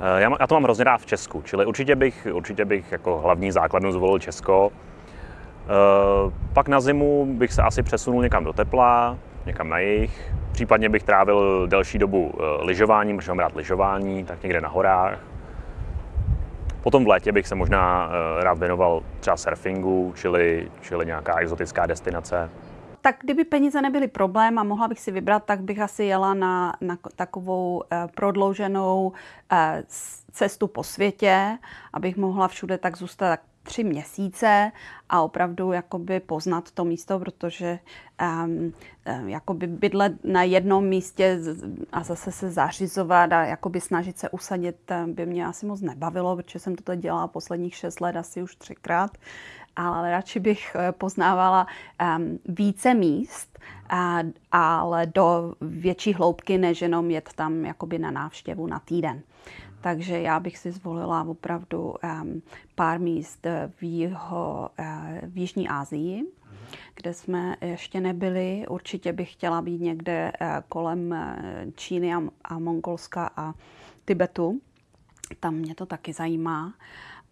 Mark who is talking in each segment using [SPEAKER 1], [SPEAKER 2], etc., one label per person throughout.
[SPEAKER 1] Eh, já, já to mám hrozně rád v Česku, čili určitě bych, určitě bych jako hlavní základnu zvolil Česko. Eh, pak na zimu bych se asi přesunul někam do tepla, někam na jih. Případně bych trávil delší dobu lyžováním, protože mám rád lyžování, tak někde na horách. Potom v létě bych se možná rád věnoval třeba surfingu, čili, čili nějaká exotická destinace
[SPEAKER 2] tak kdyby peníze nebyly problém a mohla bych si vybrat, tak bych asi jela na, na takovou eh, prodlouženou eh, cestu po světě, abych mohla všude tak zůstat tak tři měsíce a opravdu jakoby poznat to místo, protože um, jakoby bydlet na jednom místě a zase se zařizovat a jakoby snažit se usadit by mě asi moc nebavilo, protože jsem to dělala posledních šest let asi už třikrát ale radši bych eh, poznávala um, více míst, a, ale do větší hloubky, než jenom jet tam jakoby na návštěvu na týden. Takže já bych si zvolila opravdu um, pár míst v, jeho, uh, v Jižní Asii, kde jsme ještě nebyli. Určitě bych chtěla být někde uh, kolem Číny a, a Mongolska a Tibetu. Tam mě to taky zajímá.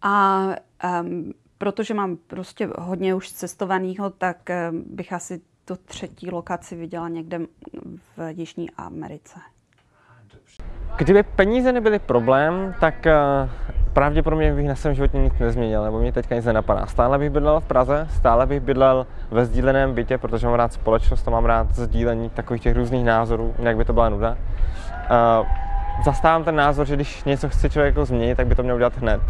[SPEAKER 2] A um, protože mám prostě hodně už cestovaného, tak eh, bych asi tu třetí lokaci viděla někde v Jižní Americe.
[SPEAKER 3] Kdyby peníze nebyly problém, tak eh, pravděpodobně bych na svém životě nic nezměnil, nebo mě teďka nic nenapadá. Stále bych bydlel v Praze, stále bych bydlel ve sdíleném bytě, protože mám rád společnost a mám rád sdílení takových těch různých názorů, jinak by to byla nuda. Uh, zastávám ten názor, že když něco chce člověk jako změnit, tak by to měl udělat hned.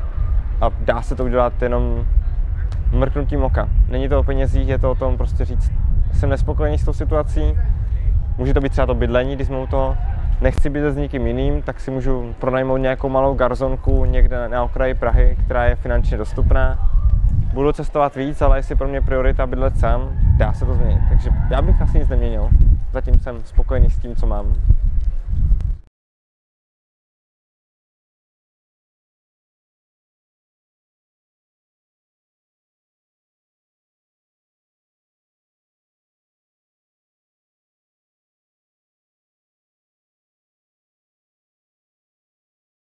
[SPEAKER 3] A dá se to udělat jenom mrknutím oka. Není to o penězích, je to o tom prostě říct, jsem nespokojený s tou situací, může to být třeba to bydlení, když jsme u toho, nechci být s nikým jiným, tak si můžu pronajmout nějakou malou garzonku někde na okraji Prahy, která je finančně dostupná. Budu cestovat víc, ale jestli pro mě priorita bydlet sám, dá se to změnit. Takže já bych asi nic neměnil. Zatím jsem spokojený s tím, co mám.